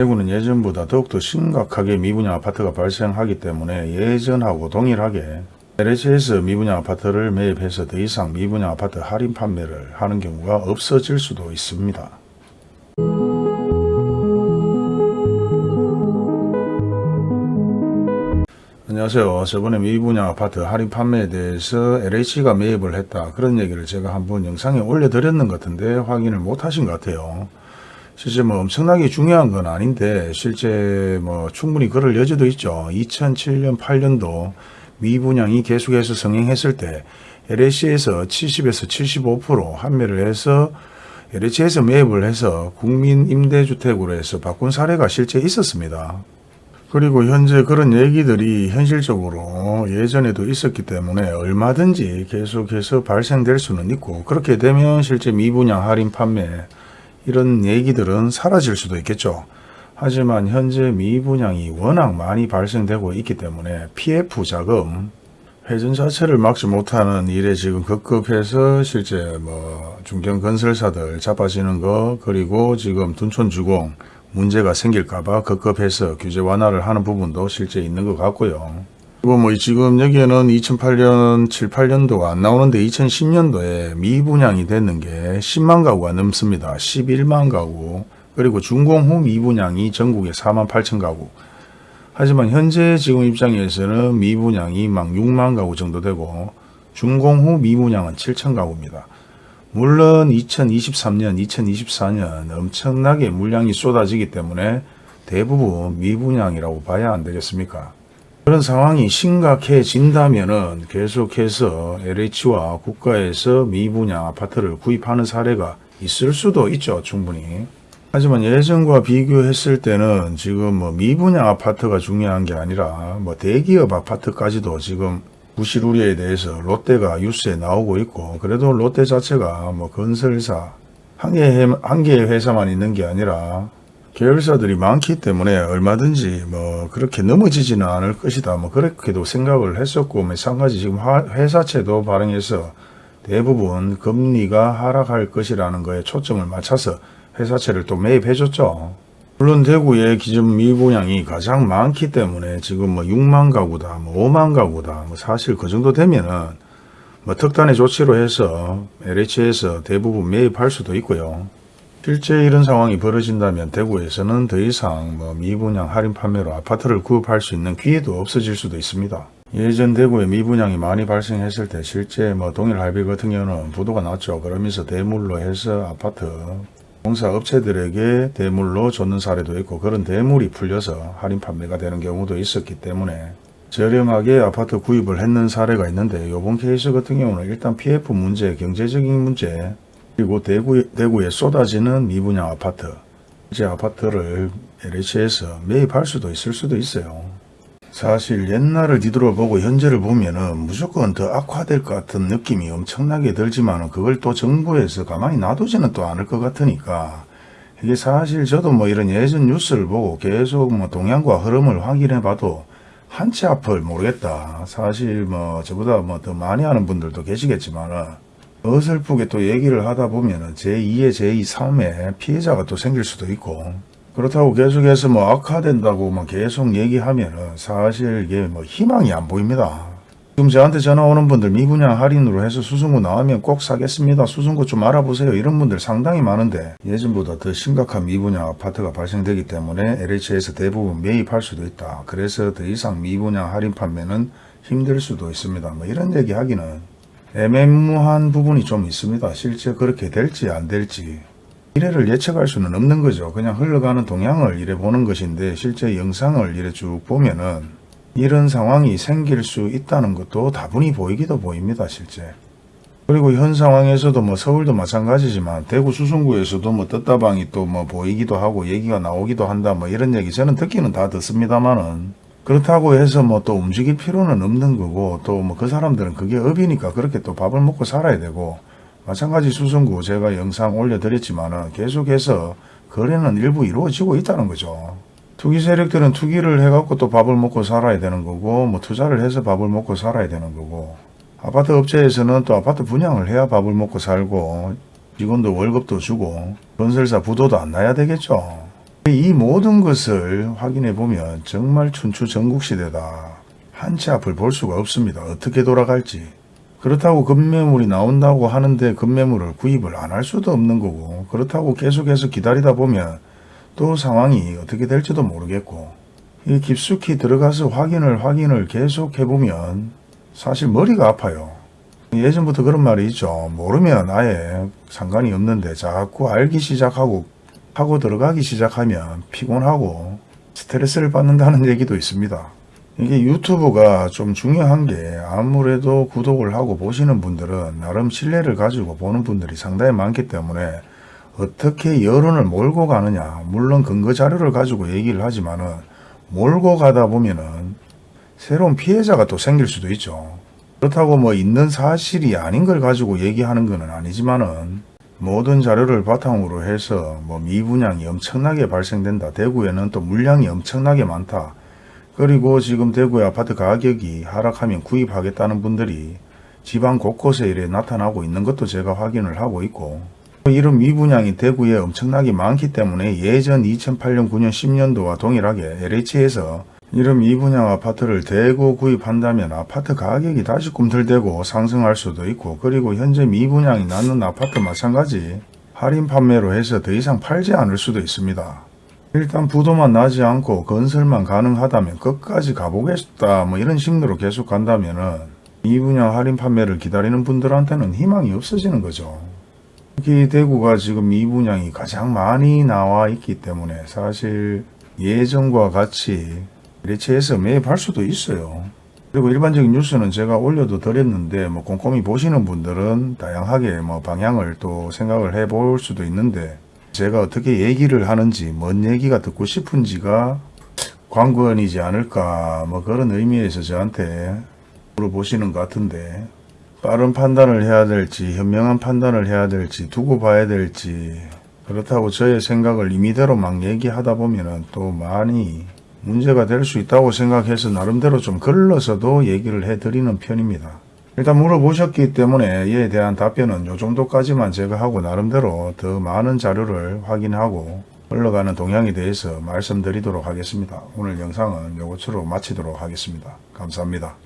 대구는 예전보다 더욱더 심각하게 미분양 아파트가 발생하기 때문에 예전하고 동일하게 LH에서 미분양 아파트를 매입해서 더 이상 미분양 아파트 할인 판매를 하는 경우가 없어질 수도 있습니다. 안녕하세요. 저번에 미분양 아파트 할인 판매에 대해서 LH가 매입을 했다. 그런 얘기를 제가 한번 영상에 올려드렸는 것 같은데 확인을 못 하신 것 같아요. 실제 뭐 엄청나게 중요한 건 아닌데 실제 뭐 충분히 그럴 여지도 있죠. 2007년 8년도 미분양이 계속해서 성행했을 때 LH에서 70에서 75% 판매를 해서 LH에서 매입을 해서 국민 임대주택으로 해서 바꾼 사례가 실제 있었습니다. 그리고 현재 그런 얘기들이 현실적으로 예전에도 있었기 때문에 얼마든지 계속해서 발생될 수는 있고 그렇게 되면 실제 미분양 할인 판매 이런 얘기들은 사라질 수도 있겠죠. 하지만 현재 미분양이 워낙 많이 발생되고 있기 때문에 PF 자금 회전 자체를 막지 못하는 일에 지금 급급해서 실제 뭐 중견 건설사들 자빠지는 거 그리고 지금 둔촌주공 문제가 생길까봐 급급해서 규제 완화를 하는 부분도 실제 있는 것 같고요. 그리고 뭐 지금 여기에는 2008년, 7, 8년도가 안 나오는데 2010년도에 미분양이 됐는 게 10만 가구가 넘습니다. 11만 가구. 그리고 준공 후 미분양이 전국에 4만 8천 가구. 하지만 현재 지금 입장에서는 미분양이 막 6만 가구 정도 되고 준공 후 미분양은 7천 가구입니다. 물론 2023년, 2024년 엄청나게 물량이 쏟아지기 때문에 대부분 미분양이라고 봐야 안 되겠습니까? 그런 상황이 심각해진다면은 계속해서 LH와 국가에서 미분양 아파트를 구입하는 사례가 있을 수도 있죠, 충분히. 하지만 예전과 비교했을 때는 지금 뭐 미분양 아파트가 중요한 게 아니라 뭐 대기업 아파트까지도 지금 부실 우려에 대해서 롯데가 뉴스에 나오고 있고 그래도 롯데 자체가 뭐 건설사 한 개의 회사만 있는 게 아니라 계열사들이 많기 때문에 얼마든지 뭐 그렇게 넘어지지는 않을 것이다. 뭐 그렇게도 생각을 했었고 마찬가지 지금 화- 회사채도 발행해서 대부분 금리가 하락할 것이라는 거에 초점을 맞춰서 회사채를 또 매입해 줬죠. 물론 대구의 기준 미분양이 가장 많기 때문에 지금 뭐 6만 가구다, 뭐 5만 가구다, 뭐 사실 그 정도 되면은 뭐 특단의 조치로 해서 LH에서 대부분 매입할 수도 있고요. 실제 이런 상황이 벌어진다면 대구에서는 더 이상 뭐 미분양 할인 판매로 아파트를 구입할 수 있는 기회도 없어질 수도 있습니다. 예전 대구에 미분양이 많이 발생했을 때 실제 뭐 동일 할비 같은 경우는 부도가 났죠. 그러면서 대물로 해서 아파트 공사 업체들에게 대물로 줬는 사례도 있고 그런 대물이 풀려서 할인 판매가 되는 경우도 있었기 때문에 저렴하게 아파트 구입을 했는 사례가 있는데 이번 케이스 같은 경우는 일단 PF 문제, 경제적인 문제 그리고 대구, 대구에 쏟아지는 미분양 아파트 이제 아파트를 LH에서 매입할 수도 있을 수도 있어요. 사실 옛날을 뒤돌아보고 현재를 보면 은 무조건 더 악화될 것 같은 느낌이 엄청나게 들지만은 그걸 또 정부에서 가만히 놔두지는 또 않을 것 같으니까 이게 사실 저도 뭐 이런 예전 뉴스를 보고 계속 뭐 동향과 흐름을 확인해 봐도 한치 앞을 모르겠다. 사실 뭐 저보다 뭐 더 많이 아는 분들도 계시겠지만은 어설프게 또 얘기를 하다 보면은 제2의 제2, 3의 피해자가 또 생길 수도 있고 그렇다고 계속해서 뭐 악화된다고 막 계속 얘기하면은 사실 이게 뭐 희망이 안 보입니다. 지금 저한테 전화 오는 분들 미분양 할인으로 해서 수승구 나오면 꼭 사겠습니다. 수승구 좀 알아보세요. 이런 분들 상당히 많은데 예전보다 더 심각한 미분양 아파트가 발생되기 때문에 LH에서 대부분 매입할 수도 있다. 그래서 더 이상 미분양 할인 판매는 힘들 수도 있습니다. 뭐 이런 얘기 하기는 애매모호한 부분이 좀 있습니다. 실제 그렇게 될지 안 될지 미래를 예측할 수는 없는 거죠. 그냥 흘러가는 동향을 이래 보는 것인데 실제 영상을 이래 쭉 보면은 이런 상황이 생길 수 있다는 것도 다분히 보이기도 보입니다. 실제. 그리고 현 상황에서도 뭐 서울도 마찬가지지만 대구 수성구에서도 뭐 떴다방이 또 뭐 보이기도 하고 얘기가 나오기도 한다 뭐 이런 얘기 저는 듣기는 다 듣습니다만은 그렇다고 해서 뭐 또 움직일 필요는 없는 거고 또 뭐 그 사람들은 그게 업이니까 그렇게 또 밥을 먹고 살아야 되고 마찬가지 수성구 제가 영상 올려드렸지만은 계속해서 거래는 일부 이루어지고 있다는 거죠. 투기 세력들은 투기를 해갖고 또 밥을 먹고 살아야 되는 거고 뭐 투자를 해서 밥을 먹고 살아야 되는 거고 아파트 업체에서는 또 아파트 분양을 해야 밥을 먹고 살고 직원도 월급도 주고 건설사 부도도 안 나야 되겠죠. 이 모든 것을 확인해 보면 정말 춘추 전국시대다. 한치 앞을 볼 수가 없습니다. 어떻게 돌아갈지. 그렇다고 급매물이 나온다고 하는데 급매물을 구입을 안 할 수도 없는 거고 그렇다고 계속해서 기다리다 보면 또 상황이 어떻게 될지도 모르겠고 이 깊숙이 들어가서 확인을 확인을 계속 해보면 사실 머리가 아파요. 예전부터 그런 말이 있죠. 모르면 아예 상관이 없는데 자꾸 알기 시작하고 하고 들어가기 시작하면 피곤하고 스트레스를 받는다는 얘기도 있습니다. 이게 유튜브가 좀 중요한 게 아무래도 구독을 하고 보시는 분들은 나름 신뢰를 가지고 보는 분들이 상당히 많기 때문에 어떻게 여론을 몰고 가느냐 물론 근거 자료를 가지고 얘기를 하지만 은 몰고 가다 보면 은 새로운 피해자가 또 생길 수도 있죠. 그렇다고 뭐 있는 사실이 아닌 걸 가지고 얘기하는 것은 아니지만 은 모든 자료를 바탕으로 해서 뭐 미분양이 엄청나게 발생된다. 대구에는 또 물량이 엄청나게 많다. 그리고 지금 대구의 아파트 가격이 하락하면 구입하겠다는 분들이 지방 곳곳에 이래 나타나고 있는 것도 제가 확인을 하고 있고 이런 미분양이 대구에 엄청나게 많기 때문에 예전 2008년, 9년, 10년도와 동일하게 LH에서 이런 미분양 아파트를 대구 구입한다면 아파트 가격이 다시 꿈틀대고 상승할 수도 있고 그리고 현재 미분양이 낳는 아파트 마찬가지 할인 판매로 해서 더 이상 팔지 않을 수도 있습니다. 일단 부도만 나지 않고 건설만 가능하다면 끝까지 가보겠다 뭐 이런 식으로 계속 간다면 은 미분양 할인 판매를 기다리는 분들한테는 희망이 없어지는 거죠. 특히 대구가 지금 미분양이 가장 많이 나와 있기 때문에 사실 예전과 같이 매체에서 매입할 수도 있어요. 그리고 일반적인 뉴스는 제가 올려도 드렸는데 뭐 꼼꼼히 보시는 분들은 다양하게 뭐 방향을 또 생각을 해 볼 수도 있는데 제가 어떻게 얘기를 하는지 뭔 얘기가 듣고 싶은지가 관건이지 않을까 뭐 그런 의미에서 저한테 물어보시는 것 같은데 빠른 판단을 해야 될지 현명한 판단을 해야 될지 두고 봐야 될지 그렇다고 저의 생각을 임의대로 막 얘기하다 보면은 또 많이 문제가 될 수 있다고 생각해서 나름대로 좀 걸러서도 얘기를 해드리는 편입니다. 일단 물어보셨기 때문에 이에 대한 답변은 요 정도까지만 제가 하고 나름대로 더 많은 자료를 확인하고 흘러가는 동향에 대해서 말씀드리도록 하겠습니다. 오늘 영상은 요것으로 마치도록 하겠습니다. 감사합니다.